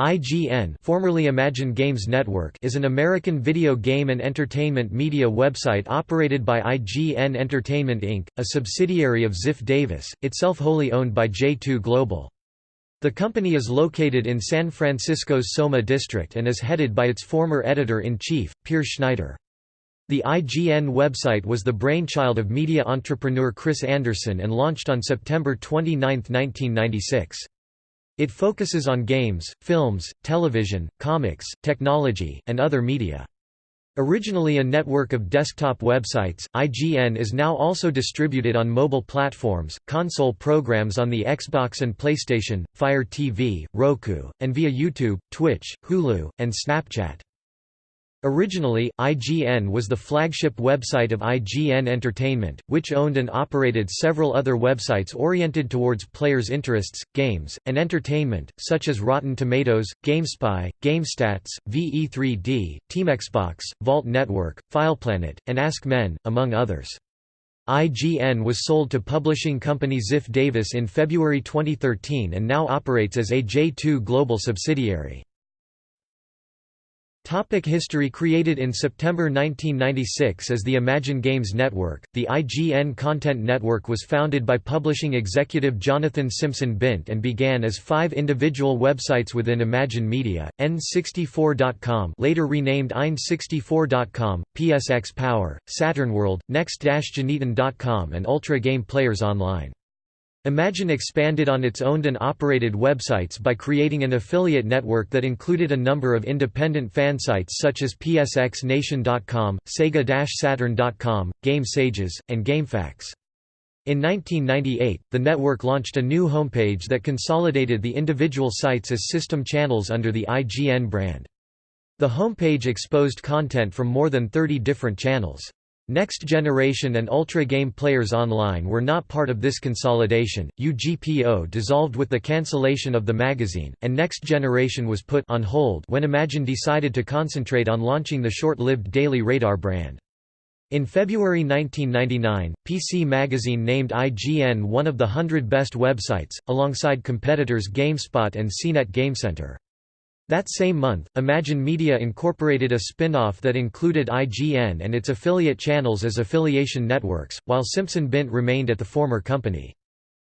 IGN formerly Imagine Games Network is an American video game and entertainment media website operated by IGN Entertainment Inc., a subsidiary of Ziff Davis, itself wholly owned by J2 Global. The company is located in San Francisco's Soma district and is headed by its former editor-in-chief, Peer Schneider. The IGN website was the brainchild of media entrepreneur Chris Anderson and launched on September 29, 1996. It focuses on games, films, television, comics, technology, and other media. Originally a network of desktop websites, IGN is now also distributed on mobile platforms, console programs on the Xbox and PlayStation, Fire TV, Roku, and via YouTube, Twitch, Hulu, and Snapchat. Originally, IGN was the flagship website of IGN Entertainment, which owned and operated several other websites oriented towards players' interests, games, and entertainment, such as Rotten Tomatoes, GameSpy, GameStats, VE3D, TeamXbox, Vault Network, FilePlanet, and AskMen, among others. IGN was sold to publishing company Ziff Davis in February 2013 and now operates as a J2 Global subsidiary. Topic history Created in September 1996 as the Imagine Games Network, the IGN Content Network was founded by publishing executive Jonathan Simpson Bint and began as five individual websites within Imagine Media, N64.com later renamed Ein64.com, PSX Power, SaturnWorld, Next-Generation.com and Ultra Game Players Online. Imagine expanded on its owned and operated websites by creating an affiliate network that included a number of independent fan sites such as PSXNation.com, Sega-Saturn.com, GameSages, and GameFAQs. In 1998, the network launched a new homepage that consolidated the individual sites as system channels under the IGN brand. The homepage exposed content from more than 30 different channels. Next Generation and Ultra Game Players Online were not part of this consolidation. UGPO dissolved with the cancellation of the magazine, and Next Generation was put on hold when Imagine decided to concentrate on launching the short-lived Daily Radar brand. In February 1999, PC Magazine named IGN one of the 100 best websites, alongside competitors GameSpot and CNET GameCenter. That same month, Imagine Media incorporated a spin-off that included IGN and its affiliate channels as affiliation networks, while Simpson Bint remained at the former company.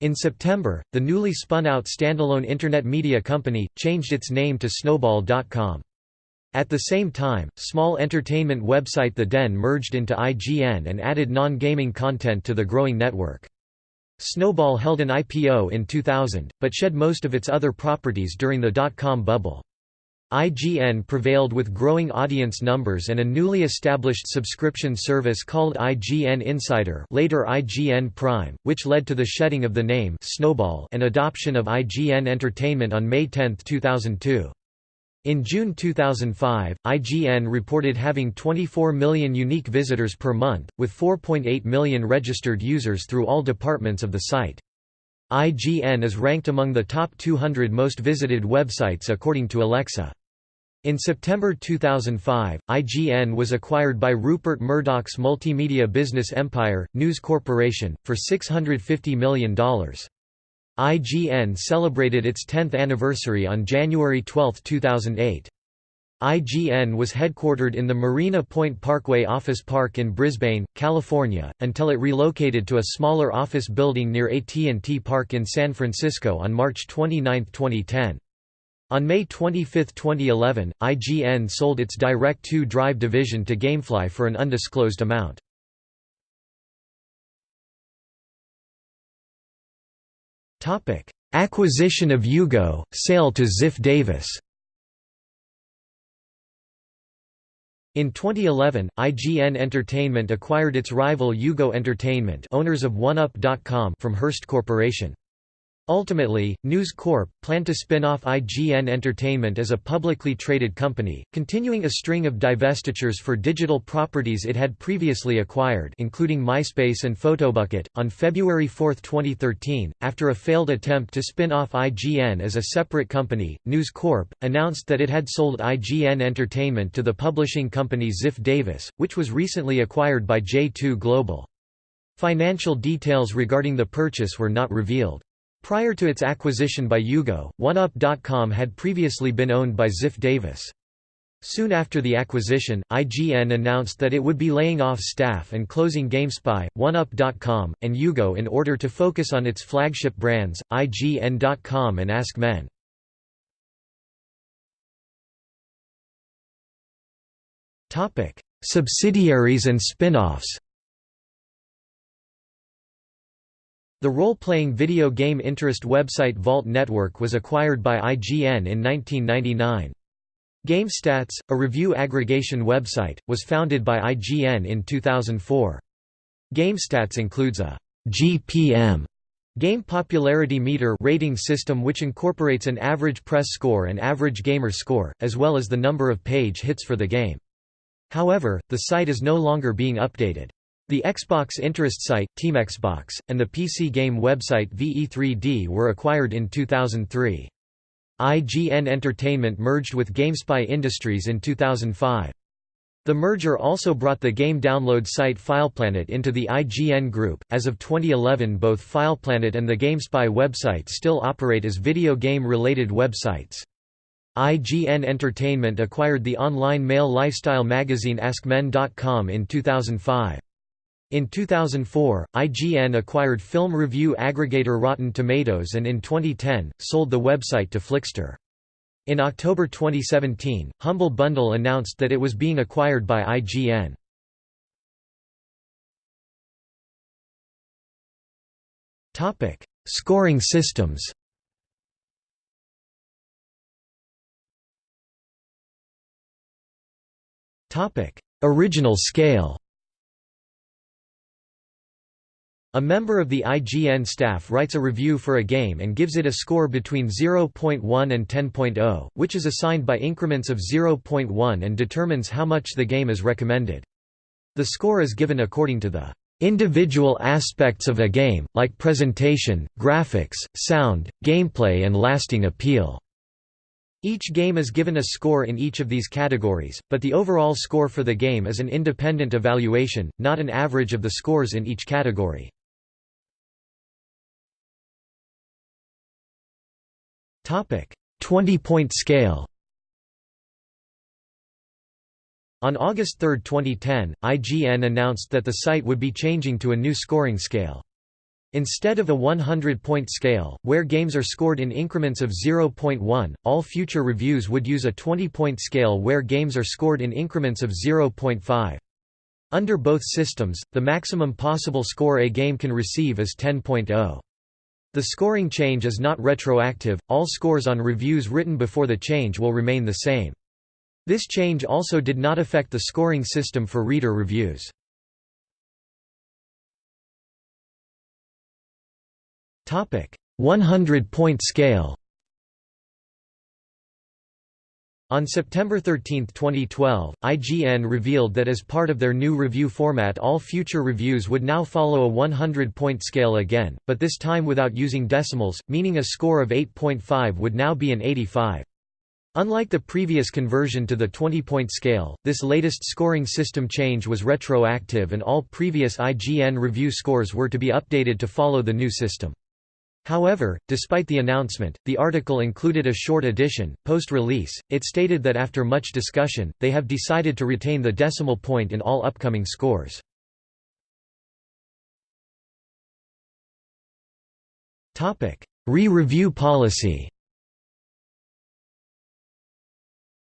In September, the newly spun-out standalone Internet media company, changed its name to Snowball.com. At the same time, small entertainment website The Den merged into IGN and added non-gaming content to the growing network. Snowball held an IPO in 2000, but shed most of its other properties during the dot-com bubble. IGN prevailed with growing audience numbers and a newly established subscription service called IGN Insider later IGN Prime, which led to the shedding of the name Snowball and adoption of IGN Entertainment on May 10, 2002. In June 2005, IGN reported having 24 million unique visitors per month, with 4.8 million registered users through all departments of the site. IGN is ranked among the top 200 most visited websites according to Alexa. In September 2005, IGN was acquired by Rupert Murdoch's multimedia business empire, News Corporation, for $650 million. IGN celebrated its 10th anniversary on January 12, 2008. IGN was headquartered in the Marina Point Parkway office park in Brisbane, California, until it relocated to a smaller office building near AT&T Park in San Francisco on March 29, 2010. On May 25, 2011, IGN sold its Direct2 Drive division to Gamefly for an undisclosed amount. Acquisition of UGO, sale to Ziff Davis In 2011, IGN Entertainment acquired its rival UGO Entertainment owners of OneUp.com from Hearst Corporation. Ultimately, News Corp planned to spin off IGN Entertainment as a publicly traded company, continuing a string of divestitures for digital properties it had previously acquired, including MySpace and Photobucket. On February 4, 2013, after a failed attempt to spin off IGN as a separate company, News Corp announced that it had sold IGN Entertainment to the publishing company Ziff Davis, which was recently acquired by J2 Global. Financial details regarding the purchase were not revealed. Prior to its acquisition by UGO, OneUp.com had previously been owned by Ziff Davis. Soon after the acquisition, IGN announced that it would be laying off staff and closing GameSpy, OneUp.com, and UGO in order to focus on its flagship brands, IGN.com and AskMen. Topic: Subsidiaries and spin-offs The role-playing video game interest website Vault Network was acquired by IGN in 1999. GameStats, a review aggregation website, was founded by IGN in 2004. GameStats includes a GPM game popularity meter rating system which incorporates an average press score and average gamer score, as well as the number of page hits for the game. However, the site is no longer being updated. The Xbox interest site, TeamXbox, and the PC game website VE3D were acquired in 2003. IGN Entertainment merged with GameSpy Industries in 2005. The merger also brought the game download site FilePlanet into the IGN group. As of 2011, both FilePlanet and the GameSpy website still operate as video game related websites. IGN Entertainment acquired the online male lifestyle magazine AskMen.com in 2005. In 2004, IGN acquired film review aggregator Rotten Tomatoes and in 2010, sold the website to Flixster. In October 2017, Humble Bundle announced that it was being acquired by IGN. Topic: Scoring systems Topic: Original scale A member of the IGN staff writes a review for a game and gives it a score between 0.1 and 10.0, which is assigned by increments of 0.1 and determines how much the game is recommended. The score is given according to the individual aspects of a game, like presentation, graphics, sound, gameplay and lasting appeal. Each game is given a score in each of these categories, but the overall score for the game is an independent evaluation, not an average of the scores in each category. 20-point scale On August 3, 2010, IGN announced that the site would be changing to a new scoring scale. Instead of a 100-point scale, where games are scored in increments of 0.1, all future reviews would use a 20-point scale where games are scored in increments of 0.5. Under both systems, the maximum possible score a game can receive is 10.0. The scoring change is not retroactive, all scores on reviews written before the change will remain the same. This change also did not affect the scoring system for reader reviews. Topic: 100-point scale. On September 13, 2012, IGN revealed that as part of their new review format all future reviews would now follow a 100-point scale again, but this time without using decimals, meaning a score of 8.5 would now be an 85. Unlike the previous conversion to the 20-point scale, this latest scoring system change was retroactive and all previous IGN review scores were to be updated to follow the new system. However, despite the announcement, the article included a short addition. Post release, it stated that after much discussion, they have decided to retain the decimal point in all upcoming scores. Re-review policy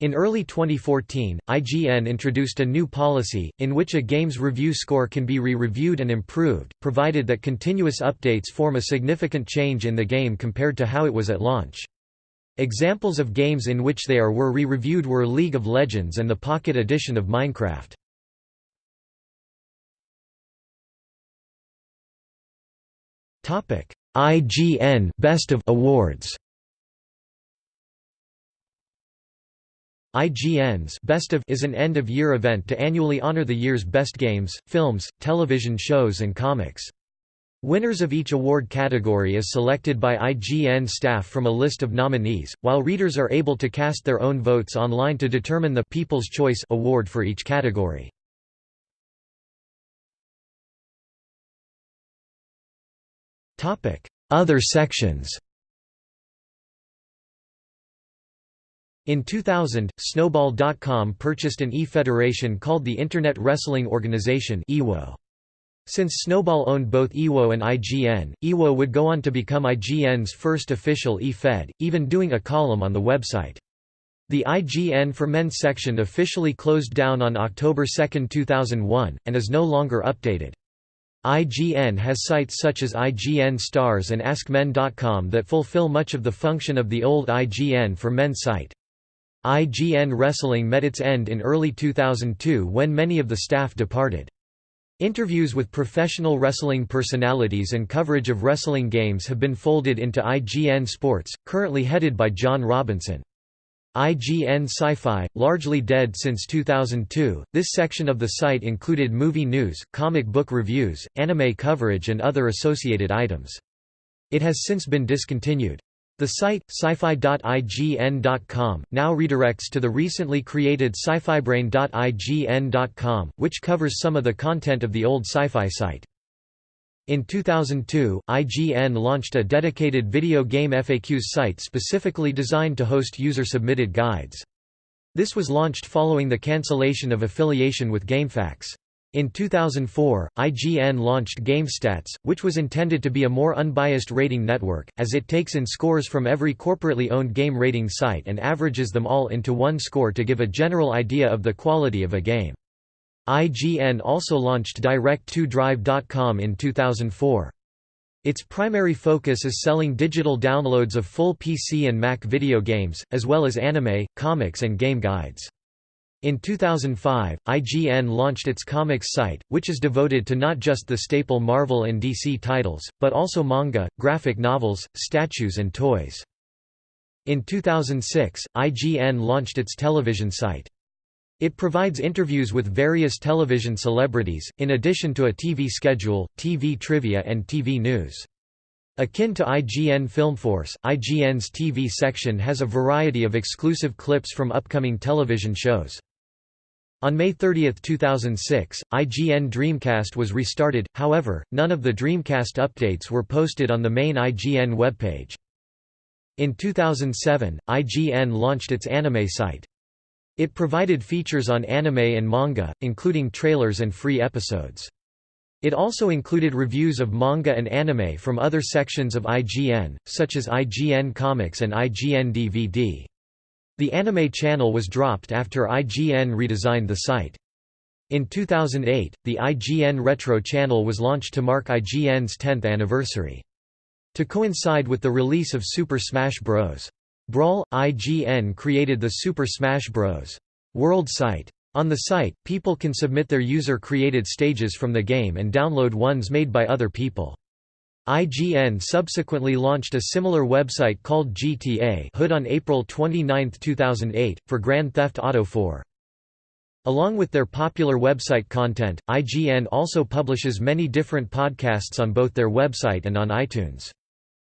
In early 2014, IGN introduced a new policy, in which a game's review score can be re-reviewed and improved, provided that continuous updates form a significant change in the game compared to how it was at launch. Examples of games in which they are were re-reviewed were League of Legends and the Pocket Edition of Minecraft. IGN Best of Awards IGN's Best of is an end-of-year event to annually honor the year's best games, films, television shows and comics. Winners of each award category is selected by IGN staff from a list of nominees, while readers are able to cast their own votes online to determine the People's Choice Award for each category. Other sections In 2000, Snowball.com purchased an e-federation called the Internet Wrestling Organization Since Snowball owned both EWO and IGN, EWO would go on to become IGN's first official e-fed, even doing a column on the website. The IGN for Men section officially closed down on October 2, 2001, and is no longer updated. IGN has sites such as IGN Stars and AskMen.com that fulfill much of the function of the old IGN for Men site. IGN Wrestling met its end in early 2002 when many of the staff departed. Interviews with professional wrestling personalities and coverage of wrestling games have been folded into IGN Sports, currently headed by John Robinson. IGN Sci-Fi, largely dead since 2002, this section of the site included movie news, comic book reviews, anime coverage and other associated items. It has since been discontinued. The site, sci-fi.ign.com, now redirects to the recently created sci-fi-brain.ign.com, which covers some of the content of the old sci-fi site. In 2002, IGN launched a dedicated video game FAQs site specifically designed to host user-submitted guides. This was launched following the cancellation of affiliation with GameFAQs. In 2004, IGN launched GameStats, which was intended to be a more unbiased rating network, as it takes in scores from every corporately owned game rating site and averages them all into one score to give a general idea of the quality of a game. IGN also launched Direct2Drive.com in 2004. Its primary focus is selling digital downloads of full PC and Mac video games, as well as anime, comics and game guides. In 2005, IGN launched its comics site, which is devoted to not just the staple Marvel and DC titles, but also manga, graphic novels, statues and toys. In 2006, IGN launched its television site. It provides interviews with various television celebrities, in addition to a TV schedule, TV trivia and TV news. Akin to IGN Filmforce, IGN's TV section has a variety of exclusive clips from upcoming television shows. On May 30, 2006, IGN Dreamcast was restarted, however, none of the Dreamcast updates were posted on the main IGN webpage. In 2007, IGN launched its anime site. It provided features on anime and manga, including trailers and free episodes. It also included reviews of manga and anime from other sections of IGN, such as IGN Comics and IGN DVD. The anime channel was dropped after IGN redesigned the site. In 2008, the IGN Retro channel was launched to mark IGN's 10th anniversary. To coincide with the release of Super Smash Bros. Brawl, IGN created the Super Smash Bros. World site. On the site, people can submit their user-created stages from the game and download ones made by other people. IGN subsequently launched a similar website called GTA Hood on April 29, 2008, for Grand Theft Auto 4. Along with their popular website content, IGN also publishes many different podcasts on both their website and on iTunes.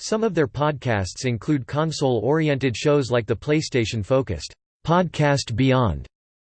Some of their podcasts include console-oriented shows like the PlayStation-focused Podcast Beyond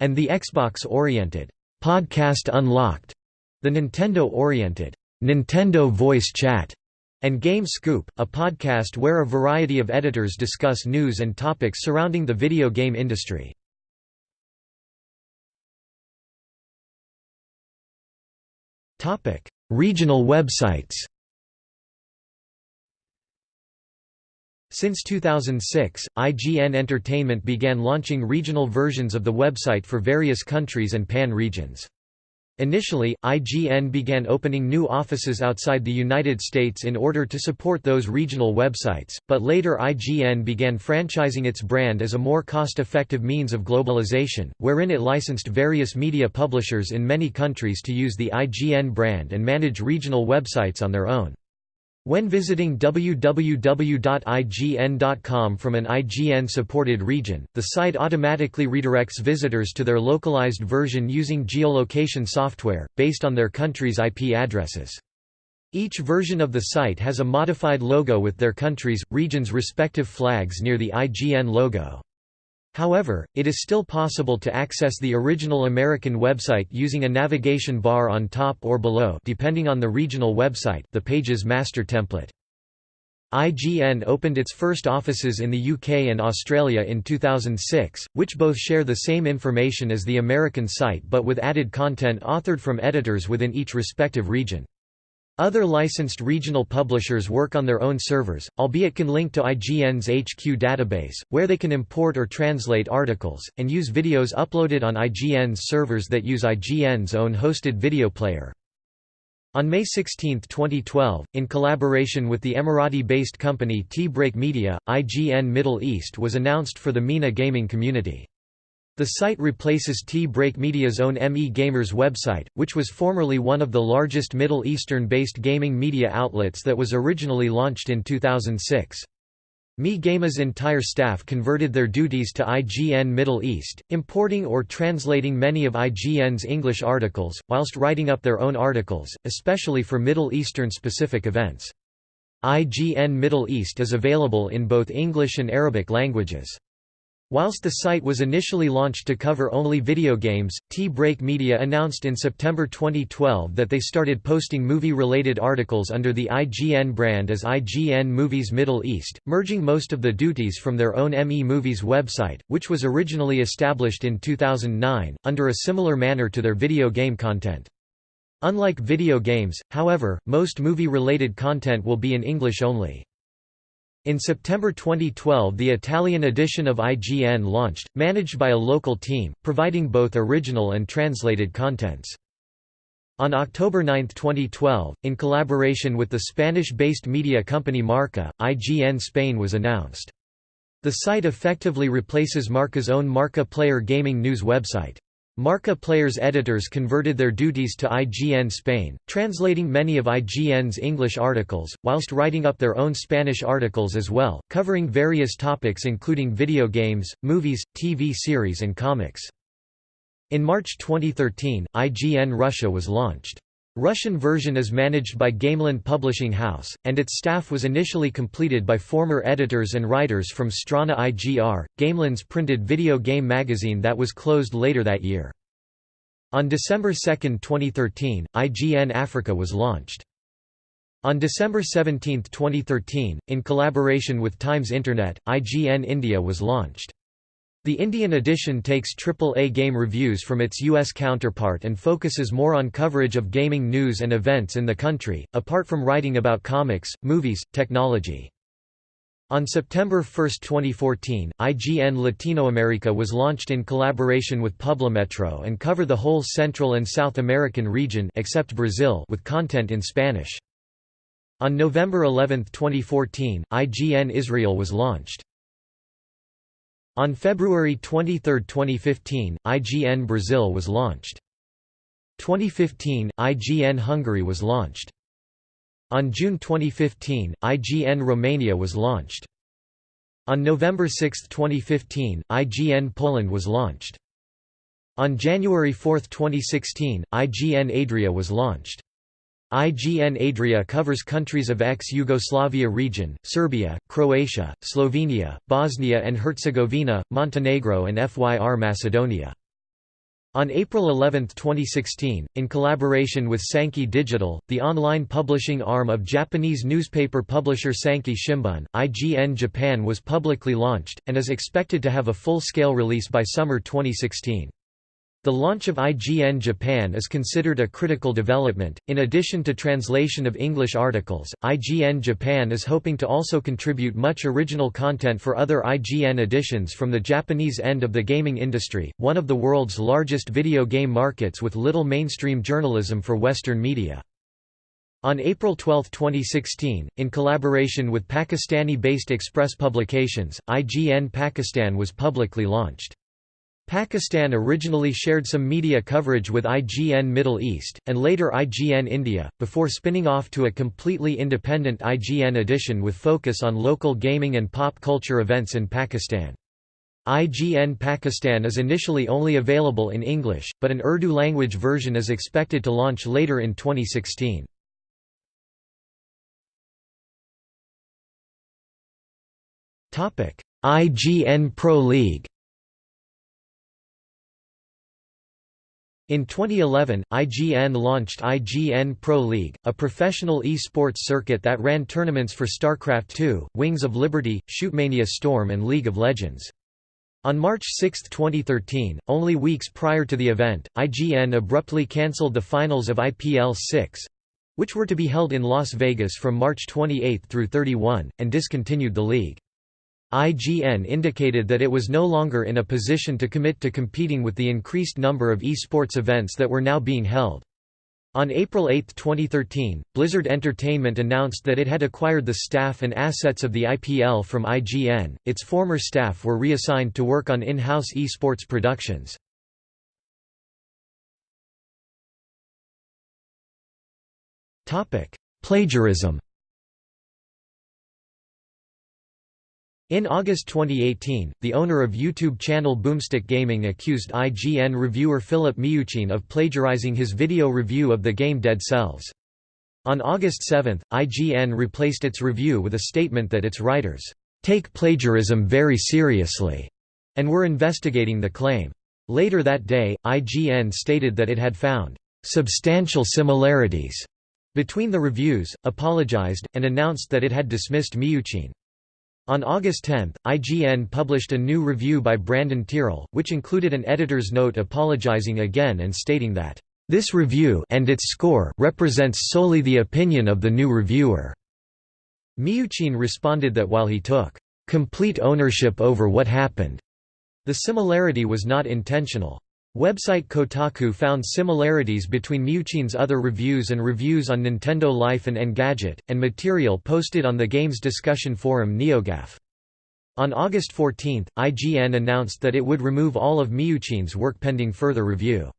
and the Xbox-oriented Podcast Unlocked, the Nintendo-oriented Nintendo Voice Chat, and Game Scoop, a podcast where a variety of editors discuss news and topics surrounding the video game industry. Regional websites Since 2006, IGN Entertainment began launching regional versions of the website for various countries and pan-regions. Initially, IGN began opening new offices outside the United States in order to support those regional websites, but later IGN began franchising its brand as a more cost-effective means of globalization, wherein it licensed various media publishers in many countries to use the IGN brand and manage regional websites on their own. When visiting www.ign.com from an IGN-supported region, the site automatically redirects visitors to their localized version using geolocation software, based on their country's IP addresses. Each version of the site has a modified logo with their country's, region's respective flags near the IGN logo. However, it is still possible to access the original American website using a navigation bar on top or below depending on the regional website the page's master template. IGN opened its first offices in the UK and Australia in 2006, which both share the same information as the American site but with added content authored from editors within each respective region. Other licensed regional publishers work on their own servers, albeit can link to IGN's HQ database, where they can import or translate articles, and use videos uploaded on IGN's servers that use IGN's own hosted video player. On May 16, 2012, in collaboration with the Emirati-based company T-Break Media, IGN Middle East was announced for the MENA gaming community. The site replaces T-Break Media's own ME Gamers website, which was formerly one of the largest Middle Eastern-based gaming media outlets that was originally launched in 2006. ME Gamers' entire staff converted their duties to IGN Middle East, importing or translating many of IGN's English articles, whilst writing up their own articles, especially for Middle Eastern-specific events. IGN Middle East is available in both English and Arabic languages. Whilst the site was initially launched to cover only video games, T-Break Media announced in September 2012 that they started posting movie-related articles under the IGN brand as IGN Movies Middle East, merging most of the duties from their own ME Movies website, which was originally established in 2009, under a similar manner to their video game content. Unlike video games, however, most movie-related content will be in English only. In September 2012 the Italian edition of IGN launched, managed by a local team, providing both original and translated contents. On October 9, 2012, in collaboration with the Spanish-based media company Marca, IGN Spain was announced. The site effectively replaces Marca's own Marca Player gaming news website. Marca Player's editors converted their duties to IGN Spain, translating many of IGN's English articles, whilst writing up their own Spanish articles as well, covering various topics including video games, movies, TV series and comics. In March 2013, IGN Russia was launched. Russian version is managed by Gameland Publishing House, and its staff was initially completed by former editors and writers from Strana IGR, Gameland's printed video game magazine that was closed later that year. On December 2, 2013, IGN Africa was launched. On December 17, 2013, in collaboration with Times Internet, IGN India was launched. The Indian edition takes AAA game reviews from its US counterpart and focuses more on coverage of gaming news and events in the country, apart from writing about comics, movies, technology. On September 1, 2014, IGN Latinoamerica was launched in collaboration with Publimetro and cover the whole Central and South American region except Brazil with content in Spanish. On November 11, 2014, IGN Israel was launched. On February 23, 2015, IGN Brazil was launched. 2015, IGN Hungary was launched. On June 2015, IGN Romania was launched. On November 6, 2015, IGN Poland was launched. On January 4, 2016, IGN Adria was launched. IGN Adria covers countries of ex-Yugoslavia region, Serbia, Croatia, Slovenia, Bosnia and Herzegovina, Montenegro and FYR Macedonia. On April 11, 2016, in collaboration with Sankei Digital, the online publishing arm of Japanese newspaper publisher Sankei Shimbun, IGN Japan was publicly launched, and is expected to have a full-scale release by summer 2016. The launch of IGN Japan is considered a critical development. In addition to translation of English articles, IGN Japan is hoping to also contribute much original content for other IGN editions from the Japanese end of the gaming industry, one of the world's largest video game markets with little mainstream journalism for Western media. On April 12, 2016, in collaboration with Pakistani-based Express Publications, IGN Pakistan was publicly launched. Pakistan originally shared some media coverage with IGN Middle East, and later IGN India, before spinning off to a completely independent IGN edition with focus on local gaming and pop culture events in Pakistan. IGN Pakistan is initially only available in English, but an Urdu language version is expected to launch later in 2016. IGN Pro League In 2011, IGN launched IGN Pro League, a professional e-sports circuit that ran tournaments for StarCraft II, Wings of Liberty, Shootmania Storm and League of Legends. On March 6, 2013, only weeks prior to the event, IGN abruptly cancelled the finals of IPL 6—which were to be held in Las Vegas from March 28 through 31, and discontinued the league. IGN indicated that it was no longer in a position to commit to competing with the increased number of esports events that were now being held. On April 8, 2013, Blizzard Entertainment announced that it had acquired the staff and assets of the IPL from IGN. Its former staff were reassigned to work on in-house esports productions. Topic: Plagiarism. In August 2018, the owner of YouTube channel Boomstick Gaming accused IGN reviewer Philip Miucin of plagiarizing his video review of the game Dead Cells. On August 7, IGN replaced its review with a statement that its writers, "...take plagiarism very seriously," and were investigating the claim. Later that day, IGN stated that it had found, "...substantial similarities," between the reviews, apologized, and announced that it had dismissed Miucin. On August 10, IGN published a new review by Brandon Tyrrell, which included an editor's note apologizing again and stating that, "...this review and its score represents solely the opinion of the new reviewer." Miucin responded that while he took, "...complete ownership over what happened," the similarity was not intentional. Website Kotaku found similarities between Miucin's other reviews and reviews on Nintendo Life and Engadget, and material posted on the game's discussion forum NeoGAF. On August 14, IGN announced that it would remove all of Miucin's work pending further review.